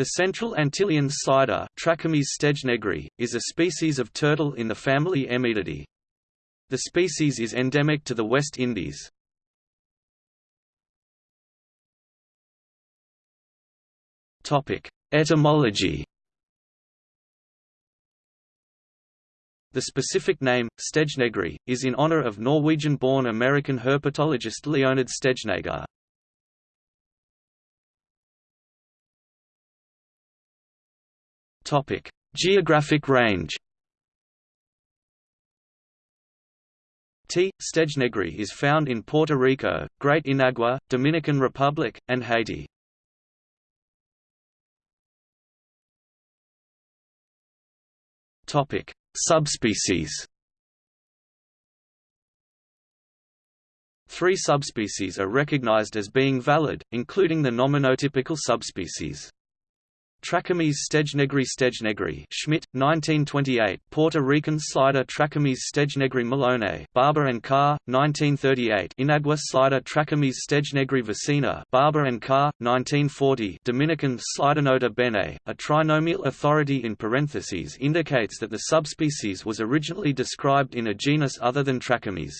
The central Antillean slider is a species of turtle in the family Emydidae. The species is endemic to the West Indies. Etymology The specific name, stejnegeri, is in honor of Norwegian-born American herpetologist Leonhard Stejneger. Topic: Geographic range. T. stejnegeri is found in Puerto Rico, Great Inagua, Dominican Republic, and Haiti. Topic: Subspecies. Three subspecies are recognized as being valid, including the nominotypical subspecies. Trachemys stejnegeri stejnegeri Schmidt, 1928 Puerto Rican slider Trachemys stejnegeri Malone Barbour and Carr, 1938 Inagua slider Trachemys stejnegeri vicina Barbour and Carr, 1940 Dominican Slidernota bene, a trinomial authority in parentheses indicates that the subspecies was originally described in a genus other than Trachemys.